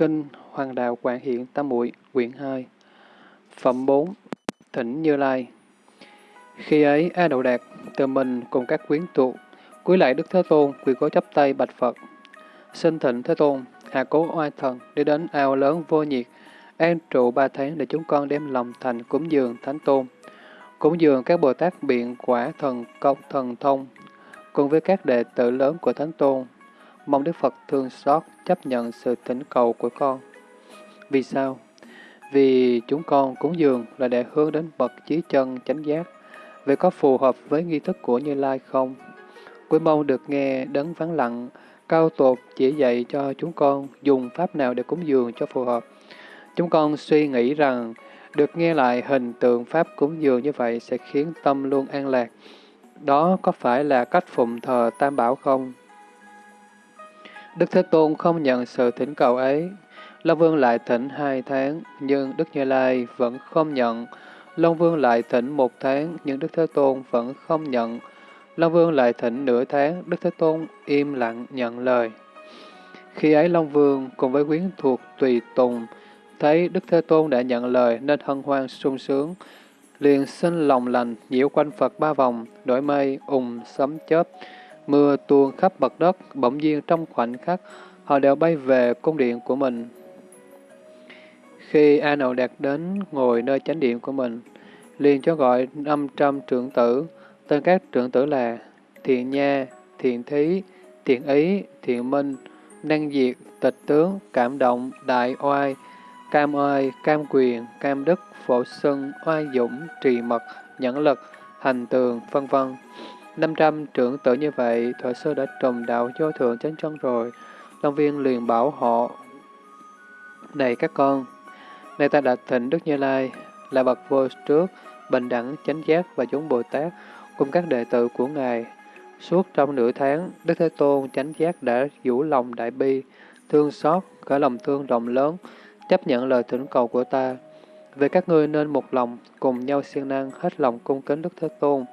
Kinh Hoàng Đạo Quảng Hiện Tam Muội, quyển 2 Phẩm 4 Thỉnh Như Lai. Khi ấy, A Đậu Đạt từ mình cùng các quyến thuộc cúi lại Đức Thế Tôn, quỳ gối chấp tay bạch Phật. Xin thỉnh Thế Tôn, hạ cố oai thần đi đến ao lớn vô nhiệt, an trụ ba tháng để chúng con đem lòng thành cúng dường Thánh Tôn. Cúng dường các Bồ Tát biện quả thần công thần thông, cùng với các đệ tử lớn của Thánh Tôn mong Đức Phật thương xót chấp nhận sự thỉnh cầu của con. Vì sao? Vì chúng con cúng dường là để hướng đến bậc trí chân chánh giác. Vậy có phù hợp với nghi thức của Như Lai không? Quý mong được nghe đấng vắng lặng, cao tột chỉ dạy cho chúng con dùng pháp nào để cúng dường cho phù hợp. Chúng con suy nghĩ rằng được nghe lại hình tượng pháp cúng dường như vậy sẽ khiến tâm luôn an lạc. Đó có phải là cách phụng thờ Tam Bảo không? Đức Thế Tôn không nhận sự thỉnh cầu ấy. Long Vương lại thỉnh hai tháng, nhưng Đức Như Lai vẫn không nhận. Long Vương lại thỉnh một tháng, nhưng Đức Thế Tôn vẫn không nhận. Long Vương lại thỉnh nửa tháng, Đức Thế Tôn im lặng nhận lời. Khi ấy Long Vương cùng với quyến thuộc tùy tùng, thấy Đức Thế Tôn đã nhận lời nên hân hoan sung sướng, liền sinh lòng lành, nhiễu quanh Phật ba vòng, đổi mây, ùng, sấm chớp, Mưa tuôn khắp mặt đất, bỗng nhiên trong khoảnh khắc, họ đều bay về cung điện của mình. Khi A Nậu đạt đến ngồi nơi chánh điện của mình, liền cho gọi 500 trưởng tử, tên các trưởng tử là Thiện Nha, Thiện Thí, Thiện Ý, Thiện Minh, Năng Diệt, Tịch Tướng, Cảm Động, Đại Oai, Cam Oai, Cam Quyền, Cam Đức, Phổ Xuân, Oai Dũng, Trì Mật, Nhẫn Lực, Hành Tường, vân vân 500 trưởng tử như vậy, Thoại xưa đã trồng đạo vô thượng chánh chân rồi. Long viên liền bảo họ, Này các con, nay ta đã thịnh Đức Như Lai, là bậc vô trước, bình đẳng, chánh giác và chúng Bồ Tát, cùng các đệ tử của Ngài. Suốt trong nửa tháng, Đức Thế Tôn chánh giác đã vũ lòng đại bi, thương xót, cả lòng thương rộng lớn, chấp nhận lời thỉnh cầu của ta. Về các ngươi nên một lòng, cùng nhau siêng năng, hết lòng cung kính Đức Thế Tôn.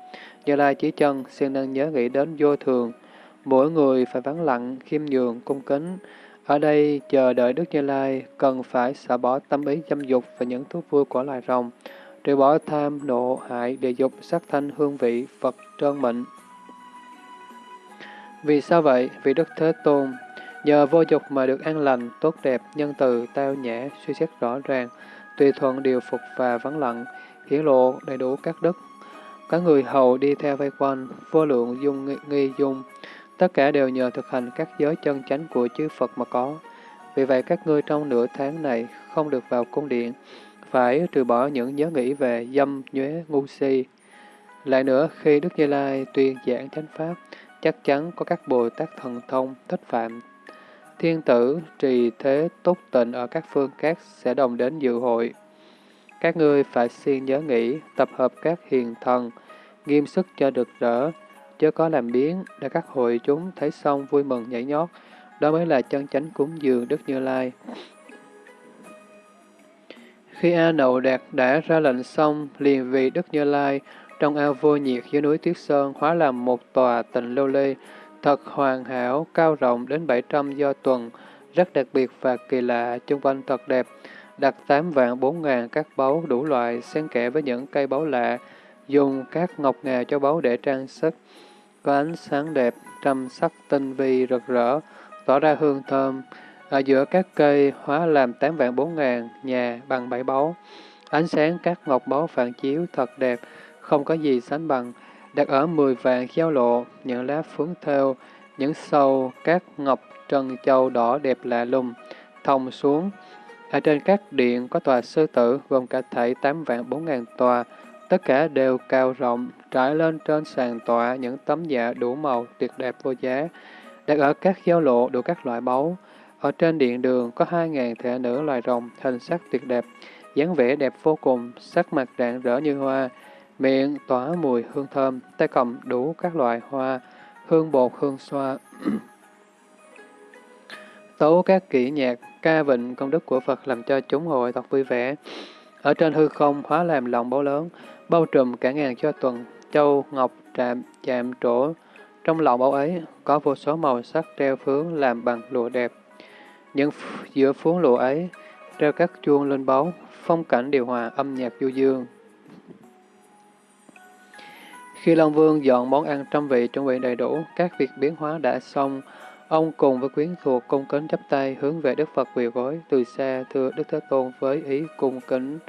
Như Lai chỉ chân, siêng năng nhớ nghĩ đến vô thường. Mỗi người phải vắng lặng, khiêm nhường, cung kính. Ở đây, chờ đợi Đức Như Lai, cần phải xả bỏ tâm ý dâm dục và những thú vui của loài rồng, trừ bỏ tham, nộ, hại, địa dục, sắc thanh, hương vị, Phật trơn mệnh. Vì sao vậy? Vì Đức Thế Tôn, nhờ vô dục mà được an lành, tốt đẹp, nhân từ, tao nhã, suy xét rõ ràng, tùy thuận điều phục và vắng lặng, hiển lộ đầy đủ các đức, các người hầu đi theo vây quanh, vô lượng dung nghi, nghi dung, tất cả đều nhờ thực hành các giới chân chánh của chư Phật mà có. Vì vậy các ngươi trong nửa tháng này không được vào cung điện, phải trừ bỏ những nhớ nghĩ về dâm, nhuế, ngu si. Lại nữa, khi Đức Như Lai tuyên giảng chánh pháp, chắc chắn có các Bồ Tát thần thông, thích phạm, thiên tử, trì thế, túc tịnh ở các phương khác sẽ đồng đến dự hội. Các ngươi phải siêng nhớ nghĩ, tập hợp các hiền thần, nghiêm sức cho được rỡ, chớ có làm biến, để các hội chúng thấy xong vui mừng nhảy nhót, đó mới là chân chánh cúng dường Đức Như Lai. Khi A Nậu Đạt đã ra lệnh xong, liền vì Đức Như Lai, trong ao vô nhiệt dưới núi Tuyết Sơn hóa làm một tòa tịnh lâu lê, thật hoàn hảo, cao rộng đến 700 do tuần, rất đặc biệt và kỳ lạ, chung quanh thật đẹp, đặt tám vạn bốn ngàn các báu đủ loại xen kẽ với những cây báu lạ, dùng các ngọc ngà cho báu để trang sức, có ánh sáng đẹp, trăm sắc tinh vi rực rỡ, tỏ ra hương thơm. Ở giữa các cây hóa làm tám vạn bốn ngàn nhà bằng bảy báu. Ánh sáng các ngọc báu phản chiếu thật đẹp, không có gì sánh bằng. Đặt ở mười vạn giao lộ, những lá phướng theo, những sâu, các ngọc trần châu đỏ đẹp lạ lùng, thông xuống, ở trên các điện có tòa sư tử gồm cả thảy 8 vạn 4 ngàn tòa, tất cả đều cao rộng, trải lên trên sàn tọa những tấm dạ đủ màu tuyệt đẹp vô giá, đặt ở các giao lộ đủ các loại báu. Ở trên điện đường có 2 ngàn thể nữ loài rồng, hình sắc tuyệt đẹp, dáng vẻ đẹp vô cùng, sắc mặt rạng rỡ như hoa, miệng tỏa mùi hương thơm, tay cầm đủ các loại hoa, hương bột, hương xoa. Tấu các kỹ nhạc, ca vịnh công đức của Phật làm cho chúng hội thật vui vẻ. Ở trên hư không hóa làm lòng báu lớn, bao trùm cả ngàn cho tuần, châu, ngọc, trạm, chạm, trổ. Trong lòng báu ấy có vô số màu sắc treo phướng làm bằng lụa đẹp. Những giữa phướng lụa ấy, treo các chuông lên báu, phong cảnh điều hòa âm nhạc du dương. Khi Long Vương dọn món ăn trăm vị chuẩn bị đầy đủ, các việc biến hóa đã xong, ông cùng với quyến thuộc cung kính chắp tay hướng về Đức Phật quỳ gối. Từ xa thưa Đức Thế Tôn với ý cung kính,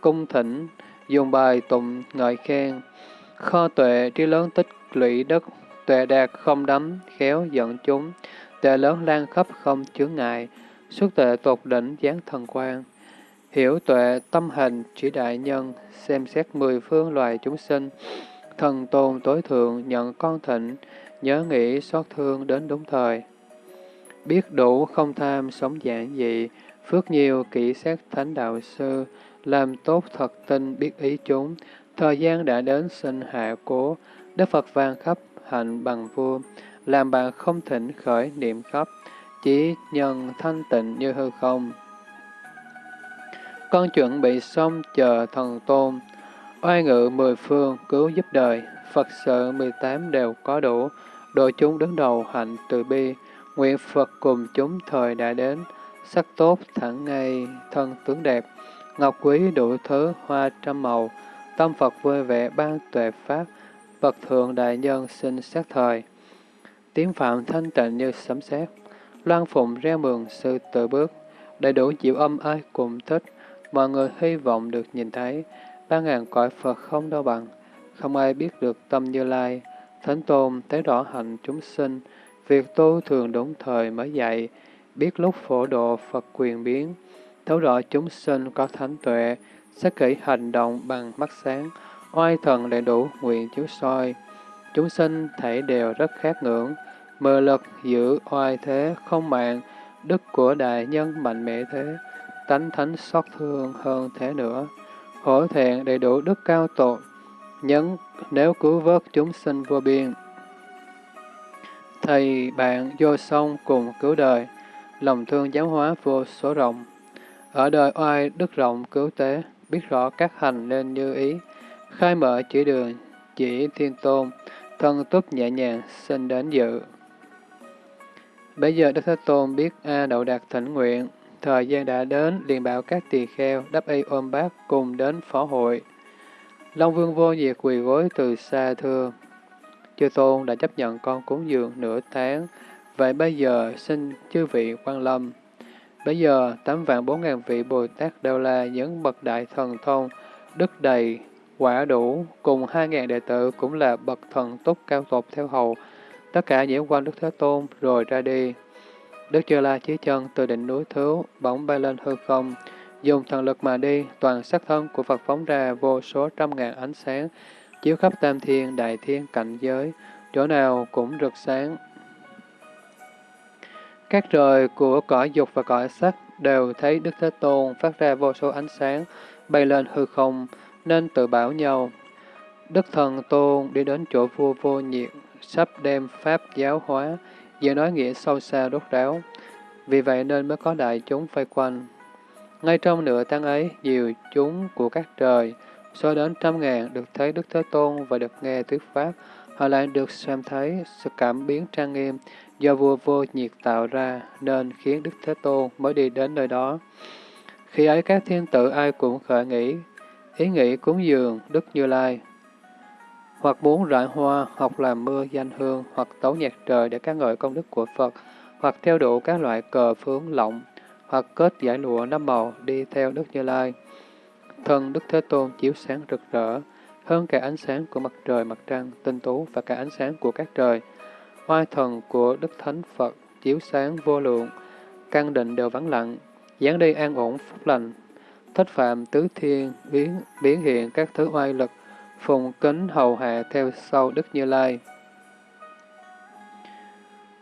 cung thỉnh, dùng bài tụng ngợi khen, kho tuệ trí lớn tích lũy đất, tuệ đạt không đắm, khéo giận chúng, tuệ lớn lan khắp không chướng ngại, xuất tuệ tột đỉnh giáng thần quang. Hiểu tuệ tâm hành chỉ đại nhân, xem xét mười phương loài chúng sinh, thần tôn tối thượng nhận con thịnh, nhớ nghĩ xót thương đến đúng thời. Biết đủ không tham sống giản dị, phước nhiều kỹ xét thánh đạo sư, làm tốt thật tinh biết ý chúng, thời gian đã đến sinh hạ cố, Đức Phật vang khắp hạnh bằng vua, làm bạn không thỉnh khởi niệm khắp, chỉ nhân thanh tịnh như hư không. Con chuẩn bị xong chờ thần tôn, oai ngự mười phương cứu giúp đời, Phật sự mười tám đều có đủ, đội chúng đứng đầu hạnh từ bi, nguyện Phật cùng chúng thời đã đến, sắc tốt thẳng ngay, thân tướng đẹp, ngọc quý đủ thứ hoa trăm màu, tâm Phật vui vẻ ban tuệ pháp, bậc thượng đại nhân sinh sát thời. Tiếng phạm thanh tịnh như sấm sét, loan phụng reo mừng sư tự bước, đầy đủ chịu âm ai cùng thích, mọi người hy vọng được nhìn thấy, ba ngàn cõi Phật không đâu bằng, không ai biết được tâm như lai, Thánh Tôn thấy rõ hạnh chúng sinh, việc tu thường đúng thời mới dạy, biết lúc phổ độ Phật quyền biến, thấu rõ chúng sinh có thánh tuệ, sẽ kỹ hành động bằng mắt sáng, oai thần đầy đủ nguyện chiếu soi. Chúng sinh thể đều rất khát ngưỡng, mờ lực giữ oai thế không mạng, đức của đại nhân mạnh mẽ thế, tánh thánh xót thương hơn thế nữa. Hổ thẹn đầy đủ đức cao tột, nhấn nếu cứu vớt chúng sinh vô biên. Thầy bạn vô song cùng cứu đời, lòng thương giáo hóa vô số rộng. Ở đời oai đức rộng cứu tế, biết rõ các hành nên như ý, khai mở chỉ đường, chỉ thiên tôn, thân túc nhẹ nhàng xin đến dự. Bây giờ Đức Thế Tôn biết A Đậu Đạt thỉnh nguyện, thời gian đã đến, liền bảo các tỳ kheo đắp y ôm bác cùng đến phó hội. Long Vương vô diệt quỳ gối từ xa thưa, Chư Tôn đã chấp nhận con cúng dường nửa tháng, vậy bây giờ xin chư vị quan lâm. Bây giờ, tám vạn bốn ngàn vị Bồ Tát đều là những bậc đại thần thông, đức đầy, quả đủ, cùng hai ngàn đệ tử cũng là bậc thần túc cao tột theo hầu, tất cả nhiễu quanh Đức Thế Tôn rồi ra đi. Đức Chư La chí chân từ đỉnh núi Thứu bỗng bay lên hư không, dùng thần lực mà đi, toàn sắc thân của Phật phóng ra vô số trăm ngàn ánh sáng, chiếu khắp tam thiên, đại thiên, cảnh giới, chỗ nào cũng rực sáng. Các trời của cõi dục và cõi sắc đều thấy Đức Thế Tôn phát ra vô số ánh sáng, bay lên hư không, nên tự bảo nhau. Đức Thần Tôn đi đến chỗ vua vô nhiệt, sắp đem Pháp giáo hóa, giờ nói nghĩa sâu xa đốt ráo. Vì vậy nên mới có đại chúng vây quanh. Ngay trong nửa tháng ấy, nhiều chúng của các trời, số đến trăm ngàn được thấy Đức Thế Tôn và được nghe thuyết Pháp, họ lại được xem thấy sự cảm biến trang nghiêm do vua vô nhiệt tạo ra, nên khiến Đức Thế Tôn mới đi đến nơi đó. Khi ấy các thiên tử ai cũng khởi nghĩ, ý nghĩ cúng dường Đức Như Lai, hoặc muốn rải hoa, hoặc làm mưa danh hương, hoặc tấu nhạc trời để ca ngợi công đức của Phật, hoặc theo đủ các loại cờ phướng lộng, hoặc kết giải lụa năm màu đi theo Đức Như Lai. Thân Đức Thế Tôn chiếu sáng rực rỡ, hơn cả ánh sáng của mặt trời, mặt trăng, tinh tú và cả ánh sáng của các trời. Oai thần của Đức Thánh Phật chiếu sáng vô lượng, căn định đều vắng lặng, dáng đi an ổn phúc lành. Thích phạm tứ thiên biến biến hiện các thứ oai lực, phùng kính hầu hạ theo sau Đức Như Lai.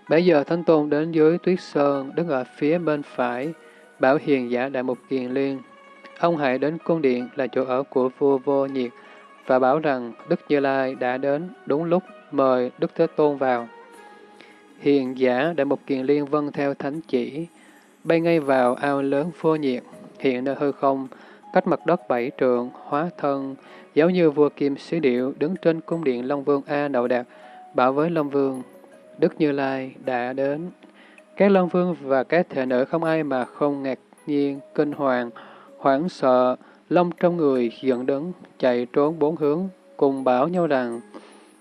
Bây giờ Thánh Tôn đến dưới tuyết sơn, đứng ở phía bên phải, bảo hiền giả Đại Mục Kiền Liên. Ông hãy đến cung điện là chỗ ở của vua vô nhiệt, và bảo rằng Đức Như Lai đã đến đúng lúc mời Đức Thế Tôn vào. Hiền giả Đại Mục Kiền Liên vân theo thánh chỉ, bay ngay vào ao lớn vô nhiệt, hiện nơi hư không, cách mặt đất bảy trượng, hóa thân, giống như vua Kim Sứ Điệu đứng trên cung điện Long Vương A Đậu Đạt, bảo với Long Vương, Đức Như Lai đã đến. Các long vương và các thể nữ không ai mà không ngạc nhiên, kinh hoàng, hoảng sợ, long trong người dựng đứng, chạy trốn bốn hướng, cùng bảo nhau rằng,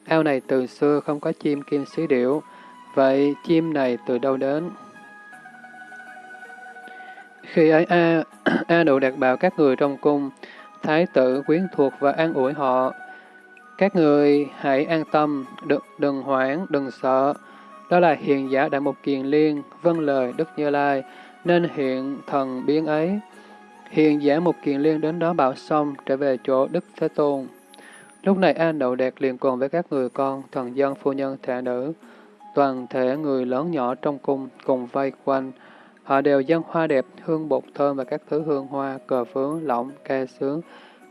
ao này từ xưa không có chim kim sĩ điểu, vậy chim này từ đâu đến? Khi ấy A, A Độ Đạt bảo các người trong cung, thái tử quyến thuộc và an ủi họ. Các người hãy an tâm, đừng, đừng hoảng, đừng sợ. Đó là hiền giả Đại Mục Kiền Liên, vâng lời Đức Như Lai, nên hiện thần biến ấy. Hiền giả Mục Kiền Liên đến đó bảo xong, trở về chỗ Đức Thế Tôn. Lúc này An Đậu Đạt liền cùng với các người con, thần dân, phu nhân, thẻ nữ, toàn thể người lớn nhỏ trong cung cùng vây quanh, Họ đều dân hoa đẹp, hương bột thơm và các thứ hương hoa, cờ phướng, lỏng, ca sướng,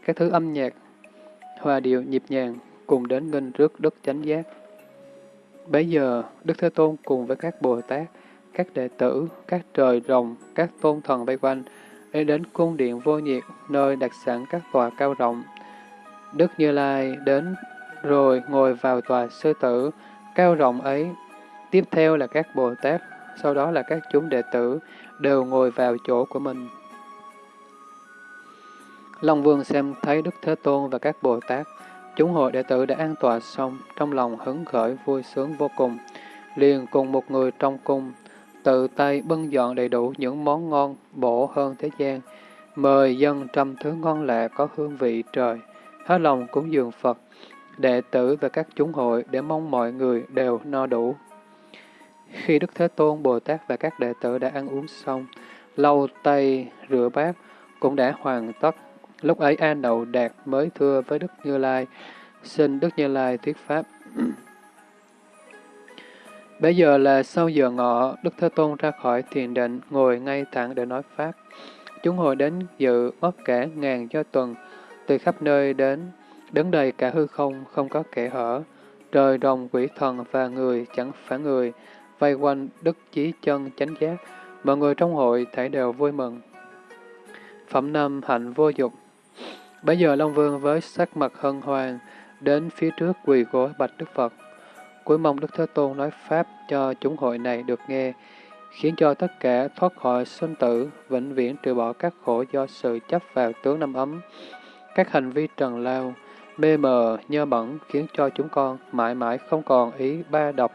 các thứ âm nhạc, hòa điệu nhịp nhàng, cùng đến nghênh rước Đức Chánh Giác. Bấy giờ, Đức Thế Tôn cùng với các Bồ Tát, các đệ tử, các trời rồng, các tôn thần vây quanh, đi đến cung điện vô nhiệt, nơi đặt sẵn các tòa cao rộng. Đức Như Lai đến rồi ngồi vào tòa sư tử, cao rộng ấy. Tiếp theo là các Bồ Tát, sau đó là các chúng đệ tử đều ngồi vào chỗ của mình. Long Vương xem thấy Đức Thế Tôn và các Bồ Tát, chúng hội đệ tử đã an tọa xong, trong lòng hứng khởi vui sướng vô cùng, liền cùng một người trong cung, tự tay bưng dọn đầy đủ những món ngon bổ hơn thế gian, mời dân trăm thứ ngon lạ có hương vị trời, hết lòng cúng dường Phật, đệ tử và các chúng hội để mong mọi người đều no đủ. Khi Đức Thế Tôn, Bồ Tát và các đệ tử đã ăn uống xong, lau tay, rửa bát, cũng đã hoàn tất. Lúc ấy A Đậu Đạt mới thưa với Đức Như Lai, xin Đức Như Lai thuyết Pháp. Bây giờ là sau giờ ngọ, Đức Thế Tôn ra khỏi thiền định, ngồi ngay thẳng để nói Pháp. Chúng hồi đến dự mất cả ngàn do tuần, từ khắp nơi đến, đứng đầy cả hư không, không có kẻ hở. Trời rồng quỷ thần và người chẳng phải người, vây quanh đức chí chân chánh giác, mọi người trong hội thể đều vui mừng. Phẩm năm hạnh vô dục Bây giờ Long Vương với sắc mặt hân hoan, đến phía trước quỳ gối bạch Đức Phật. Cuối mong Đức Thế Tôn nói Pháp cho chúng hội này được nghe, khiến cho tất cả thoát khỏi sinh tử, vĩnh viễn trừ bỏ các khổ do sự chấp vào tướng năm ấm, các hành vi trần lao, mê mờ, nhơ bẩn khiến cho chúng con mãi mãi không còn ý ba độc,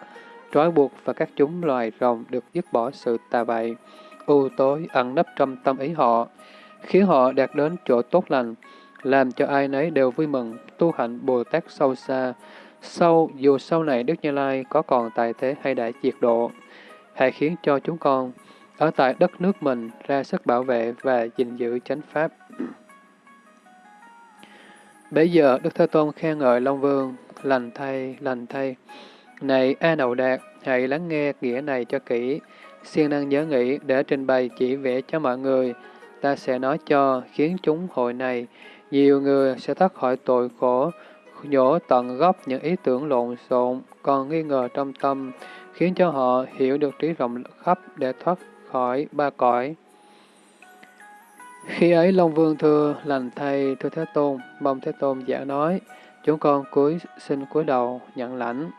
trói buộc và các chúng loài rồng được dứt bỏ sự tà bậy, u tối ẩn nấp trong tâm ý họ, khiến họ đạt đến chỗ tốt lành, làm cho ai nấy đều vui mừng, tu hạnh Bồ Tát sâu xa. Sau, dù sau này Đức Như Lai có còn tại thế hay đã diệt độ, hãy khiến cho chúng con ở tại đất nước mình ra sức bảo vệ và gìn giữ chánh pháp. Bây giờ Đức Thế Tôn khen ngợi Long Vương, lành thay, lành thay. Này A Đậu Đạt, hãy lắng nghe nghĩa này cho kỹ, siêng năng nhớ nghĩ để trình bày chỉ vẽ cho mọi người. Ta sẽ nói cho, khiến chúng hội này, nhiều người sẽ thoát khỏi tội khổ, nhổ tận gốc những ý tưởng lộn xộn, còn nghi ngờ trong tâm, khiến cho họ hiểu được trí rộng khắp để thoát khỏi ba cõi. Khi ấy Long Vương thưa, lành thầy thưa Thế Tôn, mong Thế Tôn giả nói, chúng con cúi xin cúi đầu nhận lãnh.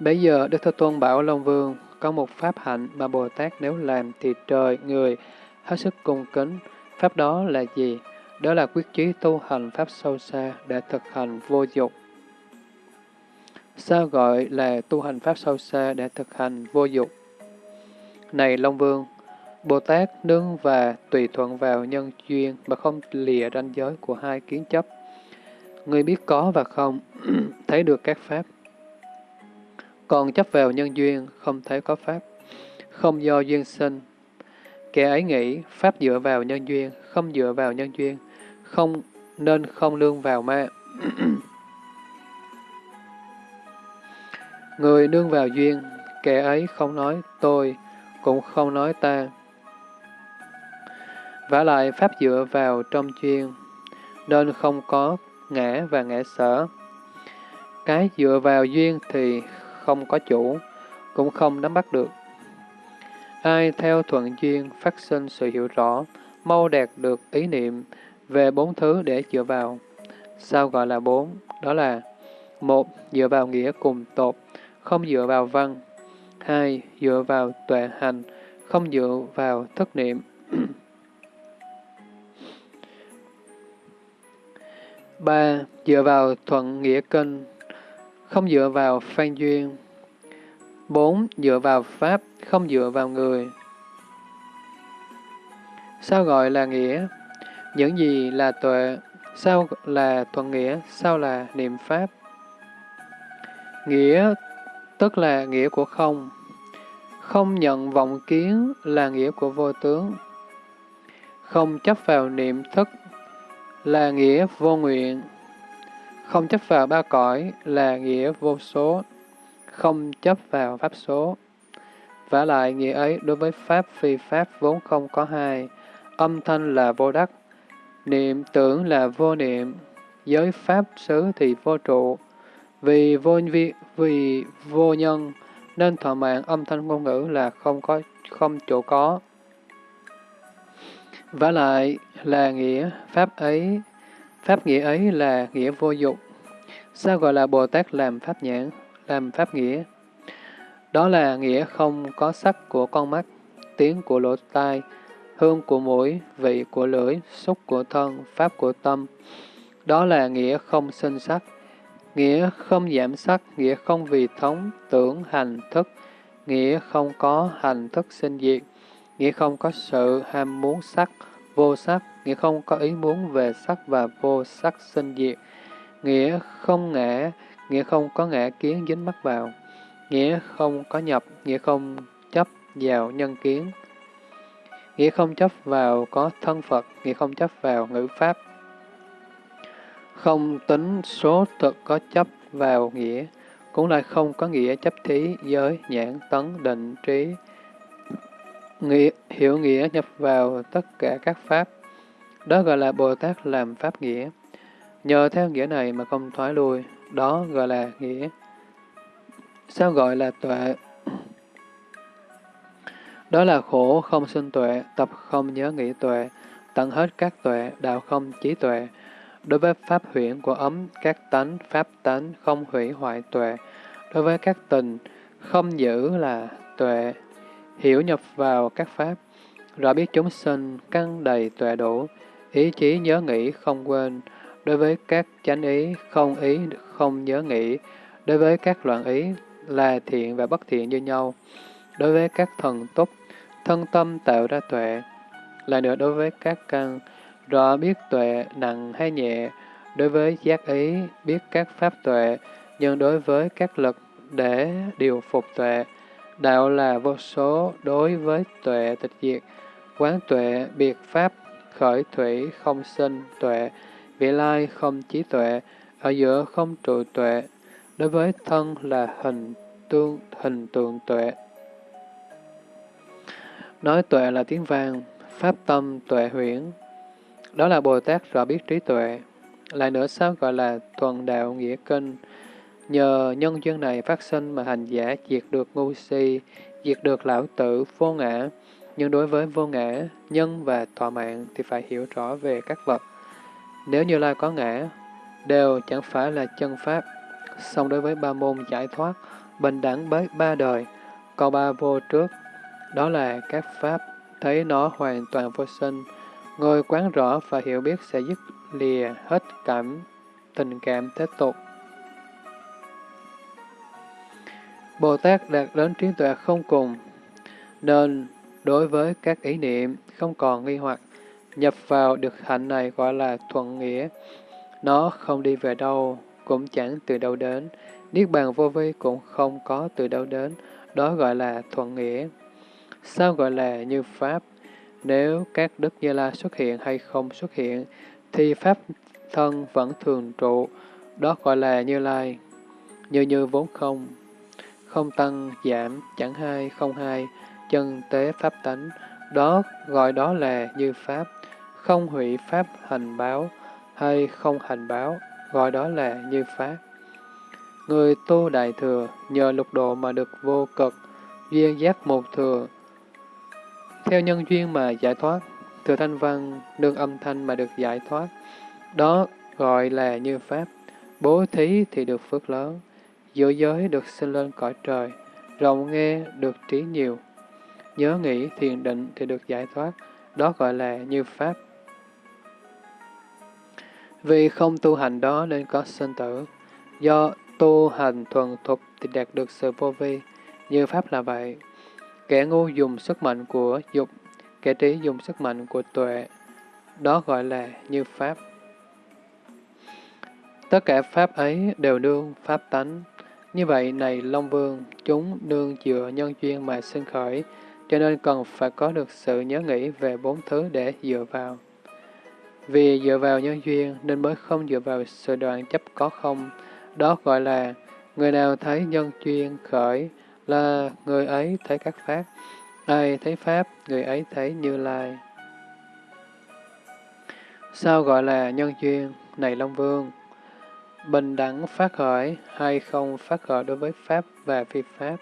Bây giờ Đức Thế Tôn bảo Long Vương, có một pháp hạnh mà Bồ Tát nếu làm thì trời, người hết sức cung kính. Pháp đó là gì? Đó là quyết chí tu hành Pháp sâu xa để thực hành vô dục. Sao gọi là tu hành Pháp sâu xa để thực hành vô dục? Này Long Vương, Bồ Tát nương và tùy thuận vào nhân duyên mà không lìa ranh giới của hai kiến chấp. Người biết có và không, thấy được các Pháp còn chấp vào nhân duyên, không thấy có Pháp, không do duyên sinh. Kẻ ấy nghĩ, Pháp dựa vào nhân duyên, không dựa vào nhân duyên, không nên không lương vào ma. Người nương vào duyên, kẻ ấy không nói tôi, cũng không nói ta. vả lại Pháp dựa vào trong duyên, nên không có ngã và ngã sở. Cái dựa vào duyên thì không có chủ, cũng không nắm bắt được. Ai theo thuận duyên phát sinh sự hiểu rõ, mau đạt được ý niệm về bốn thứ để dựa vào. Sao gọi là bốn? Đó là một Dựa vào nghĩa cùng tột, không dựa vào văn. Hai, dựa vào tuệ hành, không dựa vào thức niệm. ba, dựa vào thuận nghĩa kinh, không dựa vào phan duyên bốn, dựa vào pháp, không dựa vào người. Sao gọi là nghĩa? Những gì là tuệ? Sao là thuận nghĩa? Sao là niệm pháp? Nghĩa tức là nghĩa của không. Không nhận vọng kiến là nghĩa của vô tướng. Không chấp vào niệm thức là nghĩa vô nguyện. Không chấp vào ba cõi là nghĩa vô số. Không chấp vào pháp số. Vả lại nghĩa ấy đối với pháp phi pháp vốn không có hai. Âm thanh là vô đắc, niệm tưởng là vô niệm, giới pháp xứ thì vô trụ. Vì vô vi, vì vô nhân, nên thọ mạng âm thanh ngôn ngữ là không có không chỗ có. Vả lại là nghĩa pháp ấy, pháp nghĩa ấy là nghĩa vô dụng. Sao gọi là Bồ Tát làm pháp nhãn, làm pháp nghĩa? Đó là nghĩa không có sắc của con mắt, tiếng của lỗ tai, hương của mũi, vị của lưỡi, xúc của thân, pháp của tâm. Đó là nghĩa không sinh sắc, nghĩa không giảm sắc, nghĩa không vì thống, tưởng, hành, thức, nghĩa không có hành thức sinh diệt, nghĩa không có sự ham muốn sắc, vô sắc, nghĩa không có ý muốn về sắc và vô sắc sinh diệt, nghĩa không ngã, nghĩa không có ngã kiến dính mắc vào, nghĩa không có nhập, nghĩa không chấp vào nhân kiến, nghĩa không chấp vào có thân Phật, nghĩa không chấp vào ngữ Pháp. Không tính số thực có chấp vào nghĩa, cũng lại không có nghĩa chấp thí, giới, nhãn, tấn, định, trí. Nghĩa, hiểu nghĩa nhập vào tất cả các Pháp. Đó gọi là Bồ Tát làm Pháp nghĩa. Nhờ theo nghĩa này mà không thoái lui, đó gọi là nghĩa. Sao gọi là tuệ? Đó là khổ không sinh tuệ, tập không nhớ nghĩ tuệ, tận hết các tuệ, đạo không trí tuệ. Đối với pháp huyễn của ấm, các tánh, pháp tánh không hủy hoại tuệ. Đối với các tình, không giữ là tuệ. Hiểu nhập vào các pháp, rõ biết chúng sinh, căn đầy tuệ đủ, ý chí nhớ nghĩ không quên. Đối với các chánh ý, không ý, không nhớ nghĩ. Đối với các loạn ý, là thiện và bất thiện như nhau. Đối với các thần túc, thân tâm tạo ra tuệ. Lại nữa đối với các căn, rõ biết tuệ nặng hay nhẹ, đối với giác ý, biết các pháp tuệ, nhưng đối với các lực để điều phục tuệ. Đạo là vô số đối với tuệ tịch diệt, quán tuệ biệt pháp, khởi thủy không sinh tuệ, vị lai không trí tuệ, ở giữa không trụ tuệ, đối với thân là hình tương hình tượng tuệ. Nói tuệ là tiếng vàng pháp tâm tuệ huyễn. Đó là Bồ Tát rõ biết trí tuệ. Lại nữa sao gọi là thuần đạo nghĩa kinh. Nhờ nhân duyên này phát sinh mà hành giả diệt được ngu si, diệt được lão tử, vô ngã. Nhưng đối với vô ngã, nhân và thọ mạng thì phải hiểu rõ về các vật. Nếu như lai có ngã, đều chẳng phải là chân pháp. Song đối với ba môn giải thoát, bình đẳng với ba đời, còn ba vô trước, đó là các pháp, thấy nó hoàn toàn vô sinh, ngồi quán rõ và hiểu biết sẽ dứt lìa hết cảm, tình cảm thế tục. Bồ Tát đạt đến trí tuệ không cùng, nên đối với các ý niệm không còn nghi hoặc, nhập vào được hạnh này gọi là thuận nghĩa. Nó không đi về đâu, cũng chẳng từ đâu đến, Niết bàn vô vi cũng không có từ đâu đến, đó gọi là thuận nghĩa. Sao gọi là như Pháp? Nếu các đức Như La xuất hiện hay không xuất hiện, thì Pháp thân vẫn thường trụ, đó gọi là Như Lai. Như như vốn không, không tăng, giảm, chẳng hai, không hai, chân tế Pháp tánh, đó gọi đó là như Pháp. Không hủy Pháp hành báo hay không hành báo, gọi đó là như Pháp. Người tu đại thừa, nhờ lục độ mà được vô cực, duyên giác một thừa, theo nhân duyên mà giải thoát, thừa thanh văn, nương âm thanh mà được giải thoát. Đó gọi là như Pháp. Bố thí thì được phước lớn, giữa giới được sinh lên cõi trời, rộng nghe được trí nhiều, nhớ nghĩ thiền định thì được giải thoát, đó gọi là như Pháp. Vì không tu hành đó nên có sinh tử, do tu hành thuần thục thì đạt được sự vô vi, như Pháp là vậy. Kẻ ngu dùng sức mạnh của dục, kẻ trí dùng sức mạnh của tuệ, đó gọi là như Pháp. Tất cả Pháp ấy đều nương Pháp tánh. Như vậy, này Long Vương, chúng nương dựa nhân duyên mà sinh khởi, cho nên cần phải có được sự nhớ nghĩ về bốn thứ để dựa vào. Vì dựa vào nhân duyên nên mới không dựa vào sự đoạn chấp có không. Đó gọi là người nào thấy nhân duyên khởi là người ấy thấy các Pháp. Ai thấy Pháp, người ấy thấy Như Lai. Sao gọi là nhân duyên? Này Long Vương, bình đẳng phát khởi hay không phát khởi đối với Pháp và phi Pháp,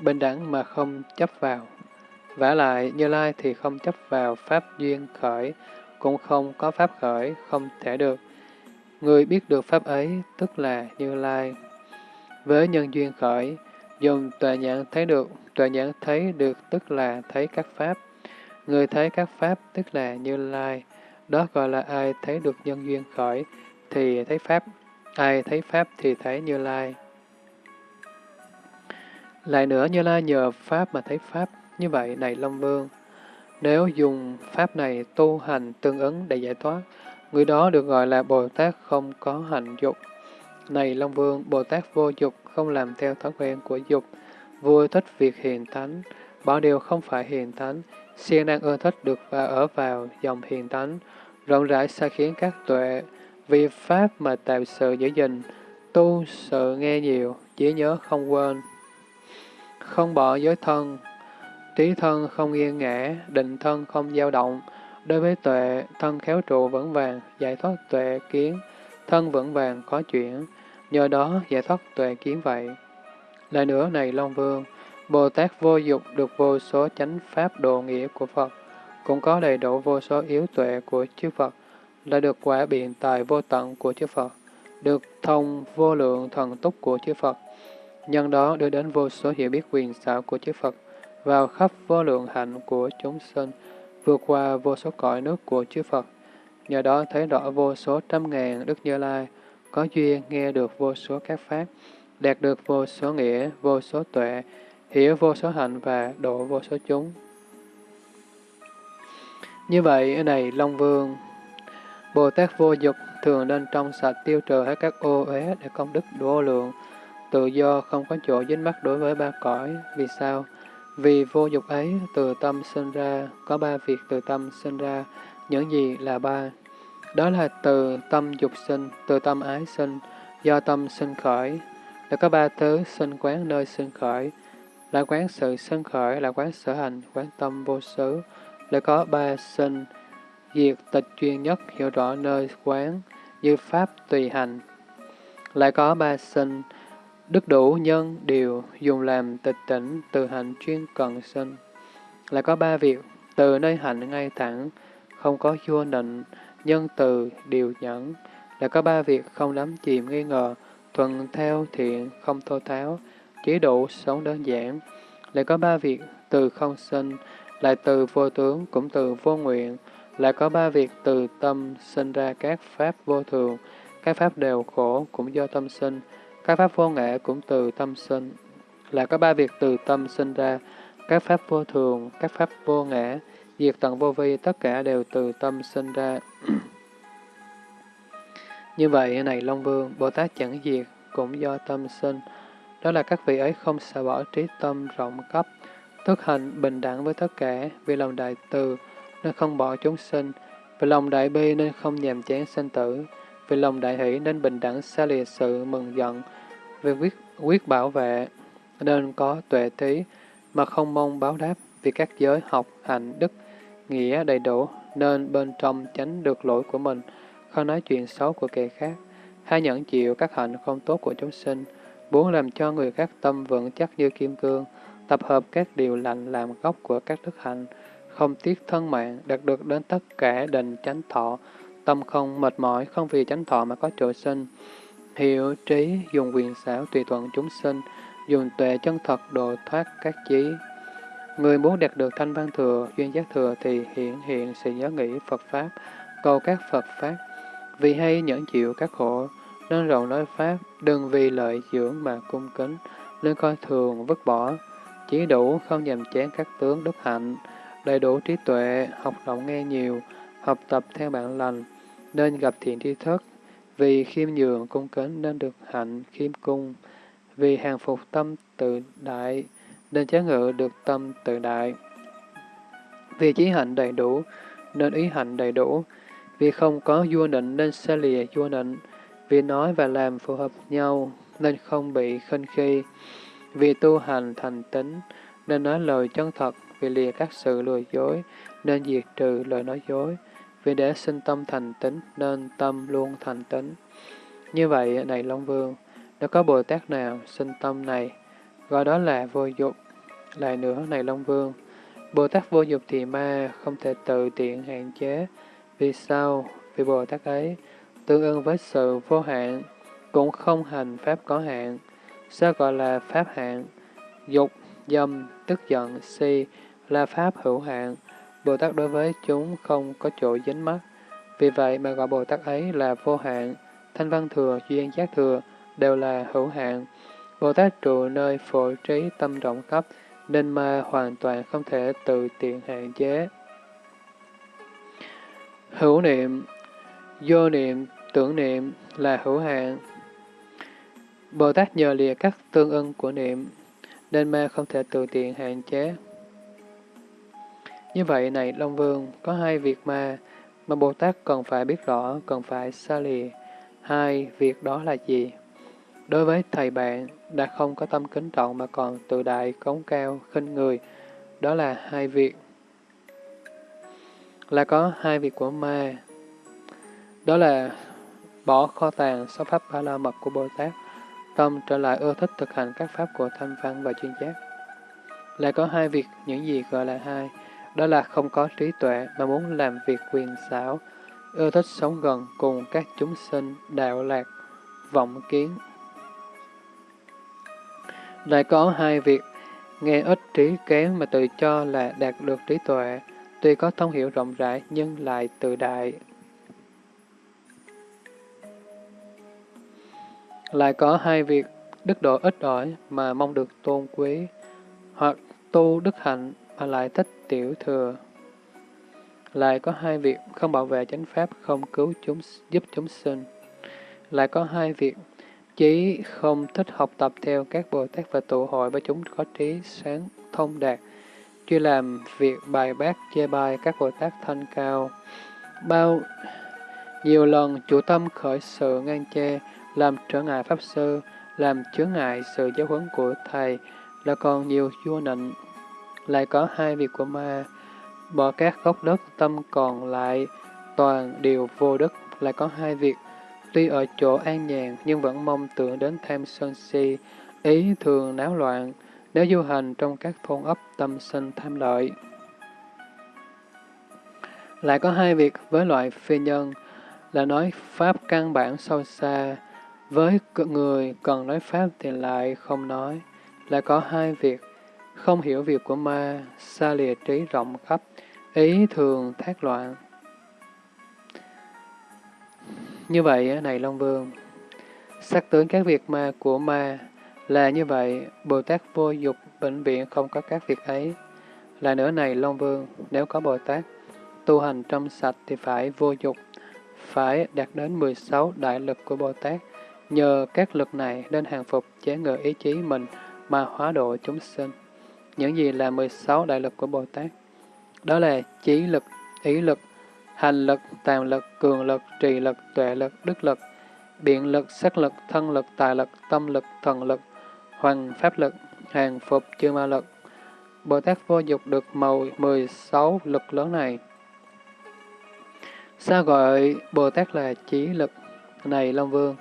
bình đẳng mà không chấp vào vả lại, Như Lai thì không chấp vào Pháp duyên khởi, cũng không có Pháp khởi, không thể được. Người biết được Pháp ấy, tức là Như Lai. Với nhân duyên khởi, dùng tòa nhãn thấy được, tòa nhãn thấy được tức là thấy các Pháp. Người thấy các Pháp tức là Như Lai. Đó gọi là ai thấy được nhân duyên khởi, thì thấy Pháp. Ai thấy Pháp thì thấy Như Lai. Lại nữa, Như Lai nhờ Pháp mà thấy Pháp. Như vậy, này Long Vương, nếu dùng Pháp này tu hành tương ứng để giải thoát, người đó được gọi là Bồ Tát không có hành dục. Này Long Vương, Bồ Tát vô dục, không làm theo thói quen của dục, vui thích việc hiền thánh, bỏ điều không phải hiền thánh, siêng năng ưa thích được và ở vào dòng hiền thánh, rộng rãi xa khiến các tuệ, vì Pháp mà tạo sự giữ gìn, tu sự nghe nhiều, chỉ nhớ không quên. Không bỏ giới thân, trí thân không nghiêng ngã, định thân không dao động. Đối với tuệ, thân khéo trụ vững vàng, giải thoát tuệ kiến, thân vững vàng có chuyển, nhờ đó giải thoát tuệ kiến vậy. Lại nữa này Long Vương, Bồ Tát vô dục được vô số chánh pháp độ nghĩa của Phật, cũng có đầy đủ vô số yếu tuệ của chư Phật, là được quả biện tài vô tận của chư Phật, được thông vô lượng thần túc của chư Phật. Nhân đó đưa đến vô số hiểu biết quyền xảo của chư Phật, vào khắp vô lượng hạnh của chúng sinh, vượt qua vô số cõi nước của chư Phật. Nhờ đó thấy rõ vô số trăm ngàn Đức Như Lai, có duyên nghe được vô số các pháp, đạt được vô số nghĩa, vô số tuệ, hiểu vô số hạnh và độ vô số chúng. Như vậy, này Long Vương, Bồ Tát vô dục thường nên trong sạch tiêu trừ hết các ô uế để công đức vô lượng, tự do không có chỗ dính mắc đối với ba cõi. Vì sao? Vì vô dục ấy từ tâm sinh ra, có ba việc từ tâm sinh ra, những gì là ba? Đó là từ tâm dục sinh, từ tâm ái sinh, do tâm sinh khởi. Đã có ba thứ sinh quán nơi sinh khởi, là quán sự sinh khởi, là quán sở hành, quán tâm vô xứ. Lại có ba sinh, diệt tịch chuyên nhất hiểu rõ nơi quán, như pháp tùy hành. Lại có ba sinh, đức đủ nhân điều dùng làm tịch tỉnh từ hành chuyên cần sinh. là có ba việc, từ nơi hành ngay thẳng, không có vua nịnh, nhân từ, điều nhẫn. là có ba việc không đắm chìm nghi ngờ, thuận theo thiện, không thô tháo, chỉ đủ sống đơn giản. Lại có ba việc từ không sinh, lại từ vô tướng, cũng từ vô nguyện, lại có ba việc từ tâm sinh ra các pháp vô thường, các pháp đều khổ cũng do tâm sinh, các pháp vô ngã cũng từ tâm sinh. là có ba việc từ tâm sinh ra, các pháp vô thường, các pháp vô ngã, diệt tận vô vi, tất cả đều từ tâm sinh ra. Như vậy, này Long Vương, Bồ Tát chẳng diệt, cũng do tâm sinh. Đó là các vị ấy không xả bỏ trí tâm rộng cấp, thức hành bình đẳng với tất cả, vì lòng đại từ, nên không bỏ chúng sinh, vì lòng đại bi nên không nhàm chán sinh tử, vì lòng đại hỷ nên bình đẳng xa lìa sự mừng giận, vì quyết, quyết bảo vệ nên có tuệ thí mà không mong báo đáp, vì các giới học, hạnh, đức, nghĩa đầy đủ nên bên trong tránh được lỗi của mình, không nói chuyện xấu của kẻ khác, hay nhận chịu các hạnh không tốt của chúng sinh, muốn làm cho người khác tâm vững chắc như kim cương, tập hợp các điều lành làm gốc của các đức hạnh, không tiếc thân mạng, đạt được đến tất cả đền chánh thọ, tâm không mệt mỏi, không vì chánh thọ mà có trợ sinh, hiểu trí, dùng quyền xảo tùy thuận chúng sinh, dùng tuệ chân thật độ thoát các chí. Người muốn đạt được thanh văn thừa, duyên giác thừa thì hiện hiện sự nhớ nghĩ Phật Pháp, cầu các Phật Pháp. Vì hay nhẫn chịu các khổ, nên rộng nói Pháp, đừng vì lợi dưỡng mà cung kính, nên coi thường vứt bỏ. Chỉ đủ không nhầm chán các tướng đức hạnh, đầy đủ trí tuệ, học rộng nghe nhiều, học tập theo bạn lành, nên gặp thiện tri thức. Vì khiêm nhường cung kính nên được hạnh khiêm cung. Vì hàng phục tâm tự đại, nên chế ngự được tâm tự đại. Vì trí hạnh đầy đủ, nên ý hạnh đầy đủ. Vì không có vua nịnh nên xa lìa vua nịnh. Vì nói và làm phù hợp nhau, nên không bị khinh khi. Vì tu hành thành tính, nên nói lời chân thật. Vì lìa các sự lừa dối, nên diệt trừ lời nói dối. Vì để sinh tâm thành tính, nên tâm luôn thành tính. Như vậy, này Long Vương, nếu có Bồ Tát nào sinh tâm này, gọi đó là vô dục. Lại nữa, này Long Vương, Bồ Tát vô dục thì ma không thể tự tiện hạn chế. Vì sao? Vì Bồ Tát ấy tương ưng với sự vô hạn, cũng không hành pháp có hạn. Sao gọi là pháp hạn? Dục, dâm, tức giận, si là pháp hữu hạn. Bồ Tát đối với chúng không có chỗ dính mắt. Vì vậy mà gọi Bồ Tát ấy là vô hạn. Thanh văn thừa, duyên giác thừa đều là hữu hạn. Bồ Tát trụ nơi phổ trí tâm rộng khắp, nên ma hoàn toàn không thể tự tiện hạn chế. Hữu niệm, vô niệm, tưởng niệm là hữu hạn. Bồ Tát nhờ lìa các tương ưng của niệm, nên ma không thể tự tiện hạn chế. Như vậy này, Long Vương, có hai việc mà mà Bồ Tát cần phải biết rõ, cần phải xa lìa. Hai, việc đó là gì? Đối với thầy bạn, đã không có tâm kính trọng mà còn tự đại, cống cao, khinh người, đó là hai việc. Là có hai việc của ma. Đó là bỏ kho tàng sáu pháp ba la mật của Bồ Tát, tâm trở lại ưa thích thực hành các pháp của thanh văn và chuyên giác. Lại có hai việc, những gì gọi là hai, đó là không có trí tuệ mà muốn làm việc quyền xảo, ưa thích sống gần cùng các chúng sinh, đạo lạc, vọng kiến. Lại có hai việc, nghe ít trí kém mà tự cho là đạt được trí tuệ, tuy có thông hiểu rộng rãi nhưng lại tự đại. Lại có hai việc, đức độ ít ỏi mà mong được tôn quý, hoặc tu đức hạnh mà lại thích tiểu thừa. Lại có hai việc, không bảo vệ chánh pháp, không cứu chúng, giúp chúng sinh. Lại có hai việc, chí không thích học tập theo các Bồ Tát và tụ hội với chúng có trí sáng thông đạt, chuyên làm việc bài bác chê bai các Bồ Tát thanh cao. Bao nhiều lần chủ tâm khởi sự ngang chê, làm trở ngại Pháp Sư, làm chướng ngại sự giáo huấn của Thầy, là còn nhiều vua nịnh. Lại có hai việc của ma, bỏ các gốc đất tâm còn lại, toàn đều vô đức, lại có hai việc, tuy ở chỗ an nhàn nhưng vẫn mong tưởng đến tham sân si, ý thường náo loạn, nếu du hành trong các thôn ấp tâm sinh tham lợi. Lại có hai việc với loại phi nhân, là nói pháp căn bản sâu xa, với người cần nói pháp thì lại không nói. Lại có hai việc, không hiểu việc của ma, xa lìa trí rộng khắp, ý thường thác loạn. Như vậy, này Long Vương, sắc tướng các việc ma của ma là như vậy, Bồ Tát vô dục, bệnh viện không có các việc ấy. Là nữa này Long Vương, nếu có Bồ Tát, tu hành trong sạch thì phải vô dục, phải đạt đến 16 đại lực của Bồ Tát, nhờ các lực này nên hàng phục chế ngự ý chí mình mà hóa độ chúng sinh. Những gì là 16 đại lực của Bồ Tát? Đó là trí lực, ý lực, hành lực, tàm lực, cường lực, trì lực, tuệ lực, đức lực, biện lực, sắc lực, thân lực, tài lực, tâm lực, thần lực, hoàng pháp lực, hàng phục chư ma lực. Bồ Tát vô dục được màu 16 lực lớn này. Sao gọi Bồ Tát là trí lực? Này Long Vương,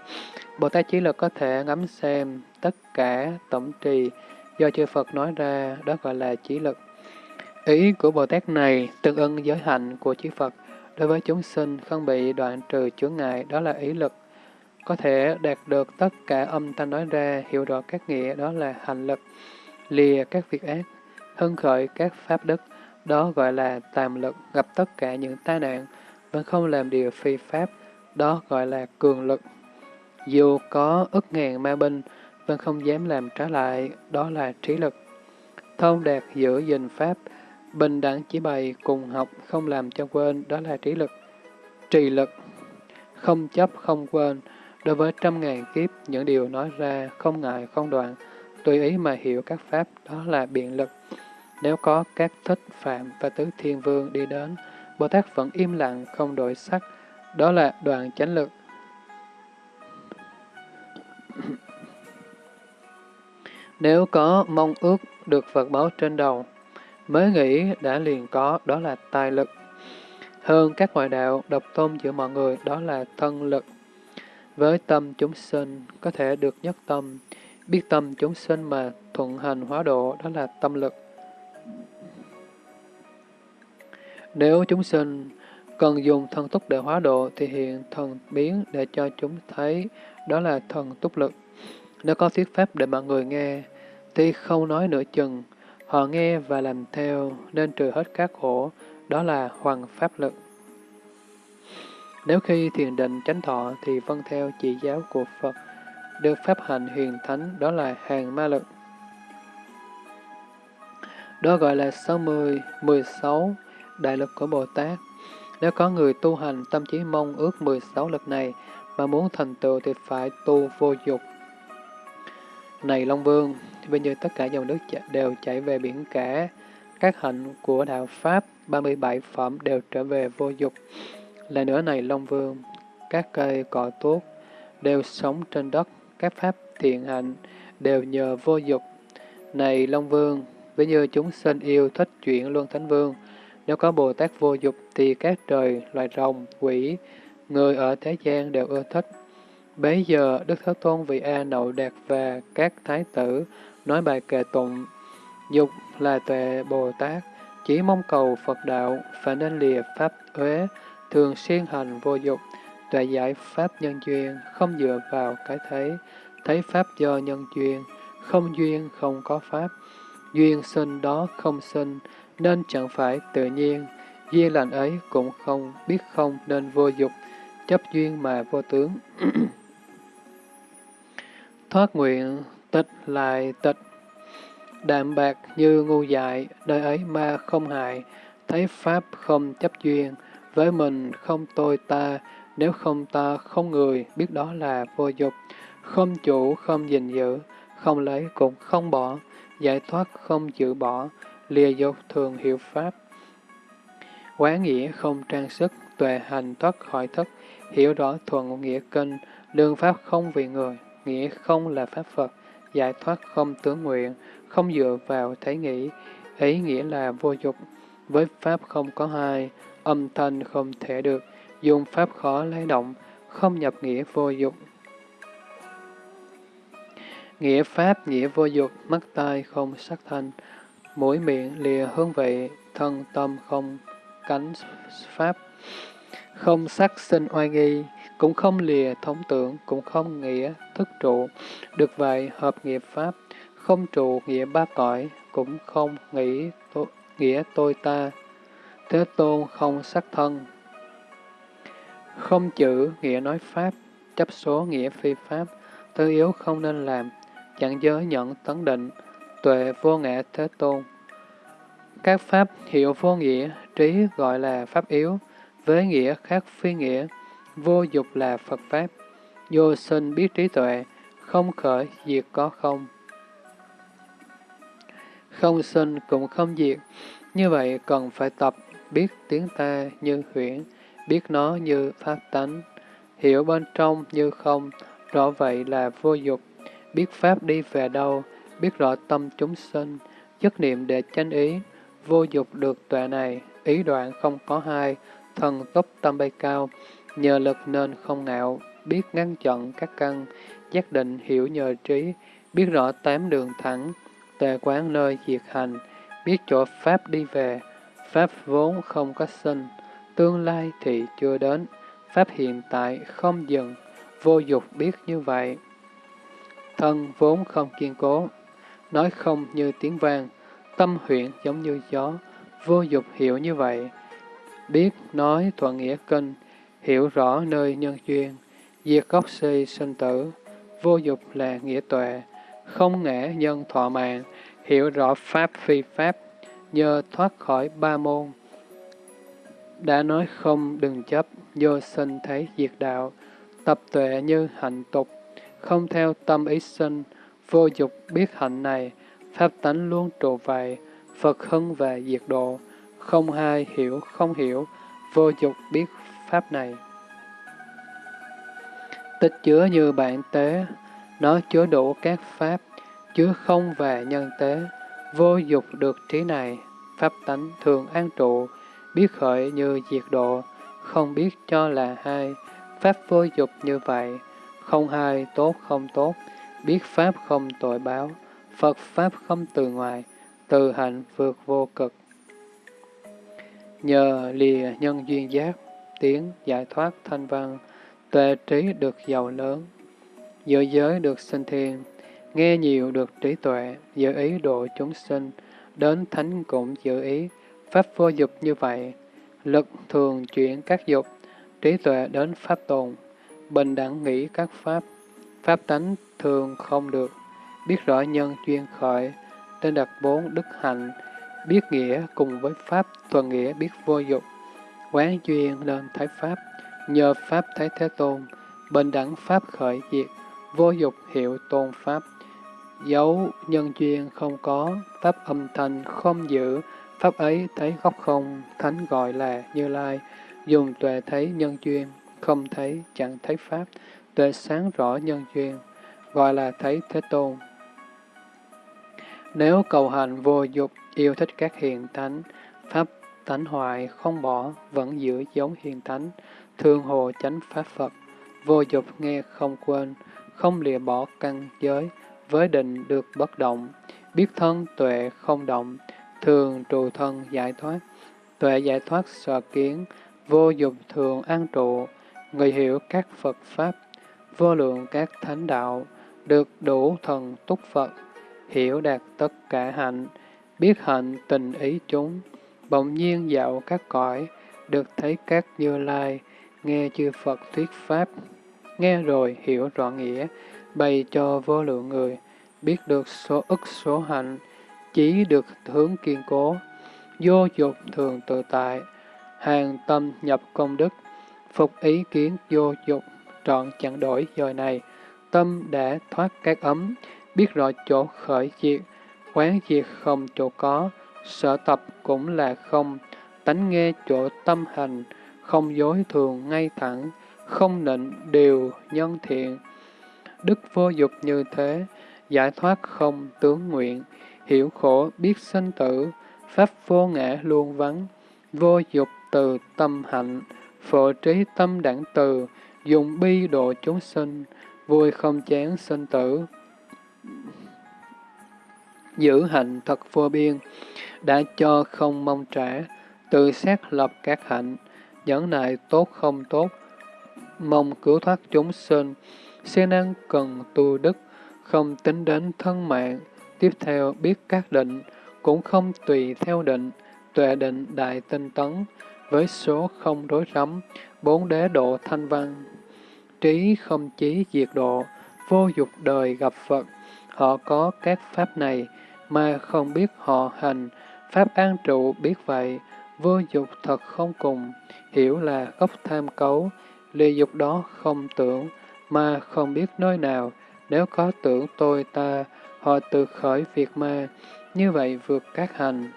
Bồ Tát trí lực có thể ngắm xem tất cả tổng trì do chư Phật nói ra, đó gọi là trí lực. Ý của Bồ Tát này tương ưng giới hạnh của chư Phật đối với chúng sinh không bị đoạn trừ chướng ngại, đó là ý lực. có thể đạt được tất cả âm thanh nói ra, hiểu rõ các nghĩa đó là hành lực, lìa các việc ác, hưng khởi các pháp đức, đó gọi là tàm lực, gặp tất cả những tai nạn, vẫn không làm điều phi pháp, đó gọi là cường lực. Dù có ức ngàn ma binh, vẫn không dám làm trái lại, đó là trí lực. Thông đạt giữ gìn pháp, bình đẳng chỉ bày cùng học, không làm cho quên, đó là trí lực. Trì lực, không chấp không quên, đối với trăm ngàn kiếp, những điều nói ra không ngại không đoạn, tùy ý mà hiểu các pháp, đó là biện lực. Nếu có các thích phạm và tứ thiên vương đi đến, Bồ Tát vẫn im lặng không đổi sắc, đó là đoàn chánh lực. Nếu có mong ước được Phật báo trên đầu, mới nghĩ đã liền có, đó là tài lực. Hơn các ngoại đạo, độc tôn giữa mọi người, đó là thân lực. Với tâm chúng sinh, có thể được nhất tâm, biết tâm chúng sinh mà thuận hành hóa độ, đó là tâm lực. Nếu chúng sinh cần dùng thần túc để hóa độ, thì hiện thần biến để cho chúng thấy, đó là thần túc lực. Nếu có thuyết pháp để mọi người nghe, thì không nói nửa chừng, họ nghe và làm theo, nên trừ hết các khổ, đó là hoàng pháp lực. Nếu khi thiền định chánh thọ thì vân theo chỉ giáo của Phật, được pháp hành hiền thánh, đó là hàng ma lực. Đó gọi là 60, 16 đại lực của Bồ Tát. Nếu có người tu hành tâm trí mong ước 16 lực này mà muốn thành tựu thì phải tu vô dục. Này Long Vương, bây giờ tất cả dòng nước đều chảy về biển cả, các hạnh của đạo Pháp 37 phẩm đều trở về vô dục. Lại nữa này Long Vương, các cây cỏ tốt đều sống trên đất, các pháp thiện hạnh đều nhờ vô dục. Này Long Vương, với như chúng sinh yêu thích chuyện Luân Thánh Vương, nếu có Bồ Tát vô dục thì các trời, loài rồng, quỷ, người ở thế gian đều ưa thích. Bấy giờ, Đức Thế Tôn vị A e Nậu Đạt và các thái tử nói bài kệ tụng, dục là tuệ Bồ Tát, chỉ mong cầu Phật đạo, phải nên lìa pháp uế, thường siêng hành vô dục, tuệ giải pháp nhân duyên, không dựa vào cái thấy, thấy pháp do nhân duyên, không duyên không có pháp, duyên sinh đó không sinh, nên chẳng phải tự nhiên, duyên lành ấy cũng không biết không nên vô dục, chấp duyên mà vô tướng. Thoát nguyện, tịch lại tịch, đạm bạc như ngu dại, đời ấy ma không hại, thấy pháp không chấp duyên, với mình không tôi ta, nếu không ta không người, biết đó là vô dục, không chủ không gìn giữ, không lấy cũng không bỏ, giải thoát không giữ bỏ, lìa dục thường hiệu pháp. Quán nghĩa không trang sức, tuệ hành thoát khỏi thất, hiểu rõ thuận nghĩa kinh, đương pháp không vì người, nghĩa không là pháp Phật, giải thoát không tướng nguyện, không dựa vào thấy nghĩ, ấy nghĩa là vô dục, với pháp không có hai, âm thanh không thể được, dùng pháp khó lay động, không nhập nghĩa vô dục. Nghĩa pháp, nghĩa vô dục, mắt tai không sắc thanh, mũi miệng lìa hương vị, thân tâm không cánh pháp, không sắc sinh oai nghi, cũng không lìa thống tưởng, cũng không nghĩa thức trụ, được vậy hợp nghiệp pháp, không trụ nghĩa ba cõi, cũng không nghĩ tôi, nghĩa tôi ta, thế tôn không sắc thân, không chữ nghĩa nói pháp, chấp số nghĩa phi pháp, tư yếu không nên làm, chẳng giới nhận tấn định, tuệ vô ngã thế tôn. Các pháp hiệu vô nghĩa, trí gọi là pháp yếu, với nghĩa khác phi nghĩa, vô dục là Phật Pháp, vô sinh biết trí tuệ, không khởi diệt có không. Không sinh cũng không diệt, như vậy cần phải tập biết tiếng ta như huyễn, biết nó như pháp tánh, hiểu bên trong như không, rõ vậy là vô dục, biết pháp đi về đâu, biết rõ tâm chúng sinh, chất niệm để tranh ý, vô dục được tuệ này, ý đoạn không có hai, thần tốc tâm bay cao, nhờ lực nên không ngạo, biết ngăn chặn các căn, giác định hiểu nhờ trí, biết rõ tám đường thẳng, tề quán nơi diệt hành, biết chỗ Pháp đi về, Pháp vốn không có sinh, tương lai thì chưa đến, Pháp hiện tại không dừng, vô dục biết như vậy. Thân vốn không kiên cố, nói không như tiếng vang, tâm huyện giống như gió, vô dục hiểu như vậy. Biết nói thuận nghĩa kinh, hiểu rõ nơi nhân duyên, diệt gốc si sinh tử, vô dục là nghĩa tuệ, không ngã nhân thọ mạng, hiểu rõ pháp phi pháp, nhờ thoát khỏi ba môn. Đã nói không đừng chấp, vô sinh thấy diệt đạo, tập tuệ như hạnh tục, không theo tâm ý sinh, vô dục biết hạnh này, pháp tánh luôn trụ vậy, Phật hưng và diệt độ, không hai hiểu không hiểu, vô dục biết pháp này. Tích chứa như bản tế, nó chứa đủ các pháp, chứa không và nhân tế, vô dục được trí này, pháp tánh thường an trụ, biết khởi như diệt độ, không biết cho là hai, pháp vô dục như vậy, không hai tốt không tốt, biết pháp không tội báo, Phật pháp không từ ngoài, từ hạnh vượt vô cực. Nhờ lìa nhân duyên giác, tiếng giải thoát thanh văn, tuệ trí được giàu lớn, giữ giới được sinh thiên, nghe nhiều được trí tuệ, giữ ý độ chúng sinh, đến thánh cũng giữ ý, pháp vô dục như vậy, lực thường chuyển các dục, trí tuệ đến pháp tồn, bình đẳng nghĩ các pháp, pháp tánh thường không được, biết rõ nhân chuyên khởi, tên đặt bốn đức hạnh, biết nghĩa cùng với pháp thuần nghĩa biết vô dục, quán duyên lên thái pháp, nhờ pháp thấy thế tôn, bình đẳng pháp khởi diệt, vô dục hiệu tôn pháp, dấu nhân duyên không có, pháp âm thanh không giữ, pháp ấy thấy gốc không, thánh gọi là Như Lai, dùng tuệ thấy nhân duyên, không thấy chẳng thấy pháp, tuệ sáng rõ nhân duyên, gọi là thấy Thế Tôn. Nếu cầu hành vô dục, yêu thích các hiền thánh, pháp tánh hoài, không bỏ, vẫn giữ giống hiền thánh, thương hồ chánh pháp Phật, vô dục nghe không quên, không lìa bỏ căn giới, với định được bất động, biết thân tuệ không động, thường trụ thân giải thoát, tuệ giải thoát sở kiến, vô dục thường an trụ, người hiểu các Phật Pháp, vô lượng các thánh đạo, được đủ thần túc Phật, hiểu đạt tất cả hạnh, biết hạnh tình ý chúng, bỗng nhiên dạo các cõi, được thấy các như lai, nghe chư Phật thuyết Pháp, nghe rồi hiểu rõ nghĩa, bày cho vô lượng người, biết được số ức số hạnh, chỉ được hướng kiên cố, vô dục thường tự tại, hàng tâm nhập công đức, phục ý kiến vô dục, trọn chẳng đổi dời này, tâm đã thoát các ấm, biết rõ chỗ khởi diệt, quán diệt không chỗ có, sở tập cũng là không, tánh nghe chỗ tâm hành, không dối thường ngay thẳng, không nịnh điều nhân thiện. Đức vô dục như thế, giải thoát không tướng nguyện, hiểu khổ biết sinh tử, pháp vô ngã luôn vắng, vô dục từ tâm hạnh, phổ trí tâm đẳng từ, dùng bi độ chúng sinh, vui không chán sinh tử. Giữ hạnh thật vô biên, đã cho không mong trả, tự xét lập các hạnh, nhẫn nại tốt không tốt, mong cứu thoát chúng sinh, siêng năng cần tu đức, không tính đến thân mạng, tiếp theo biết các định, cũng không tùy theo định, tuệ định đại tinh tấn, với số không đối rắm, bốn đế độ thanh văn. Trí không chí diệt độ, vô dục đời gặp Phật, họ có các pháp này, mà không biết họ hành, pháp an trụ biết vậy, vô dục thật không cùng, hiểu là gốc tham cấu, ly dục đó không tưởng, mà không biết nơi nào, nếu có tưởng tôi ta, họ tự khởi việc ma, như vậy vượt các hành.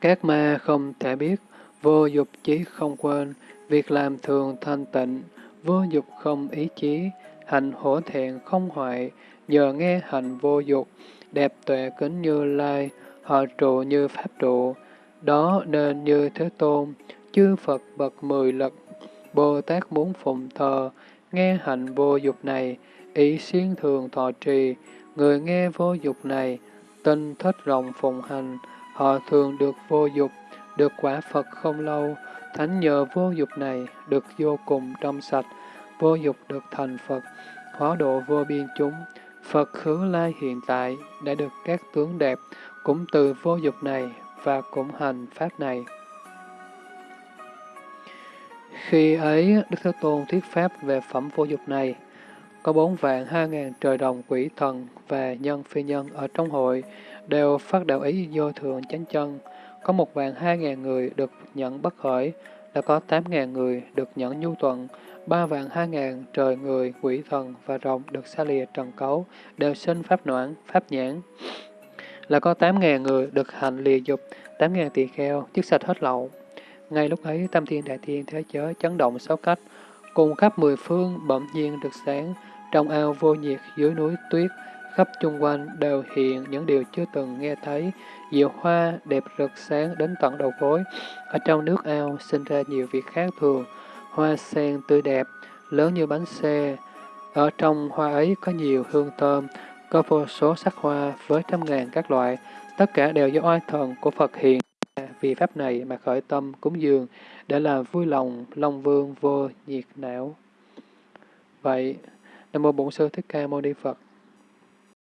Các ma không thể biết, vô dục chí không quên, việc làm thường thanh tịnh, vô dục không ý chí, hành hổ thẹn không hoại, nhờ nghe hành vô dục, đẹp tuệ kính như lai, họ trụ như pháp trụ, đó nên như Thế Tôn, chư Phật bậc mười lực, Bồ Tát muốn phụng thờ, nghe hạnh vô dục này, ý xiên thường thọ trì, người nghe vô dục này, tinh thất rộng phụng hành, họ thường được vô dục, được quả Phật không lâu, thánh nhờ vô dục này, được vô cùng trong sạch, vô dục được thành Phật, hóa độ vô biên chúng. Phật khứ lai hiện tại đã được các tướng đẹp, cũng từ vô dục này và cũng hành pháp này. Khi ấy, Đức Thế Tôn thuyết pháp về phẩm vô dục này, có bốn vạn hai ngàn trời đồng quỷ thần và nhân phi nhân ở trong hội đều phát đạo ý vô thường chánh chân. Có một vạn hai ngàn người được nhận bất khởi, đã có tám ngàn người được nhận nhu tuận, ba vạn hai ngàn trời người, quỷ thần và rồng được xa lìa trần cấu, đều sinh pháp noãn, pháp nhãn. Là có tám ngàn người được hành lìa dục, tám ngàn tỳ kheo, chức sạch hết lậu. Ngay lúc ấy, tam thiên đại thiên thế giới chấn động sáu cách, cùng khắp mười phương bỗng nhiên được sáng, trong ao vô nhiệt dưới núi tuyết, khắp chung quanh đều hiện những điều chưa từng nghe thấy, diệu hoa đẹp rực sáng đến tận đầu gối. Ở trong nước ao sinh ra nhiều việc khác thường, hoa sen tươi đẹp, lớn như bánh xe. Ở trong hoa ấy có nhiều hương thơm, có vô số sắc hoa với trăm ngàn các loại, tất cả đều do oai thần của Phật hiện. Vì pháp này mà khởi tâm cúng dường, để làm vui lòng Long Vương vô nhiệt não. Vậy, Nam Mô Bổn Sư Thích Ca Mâu Ni Phật.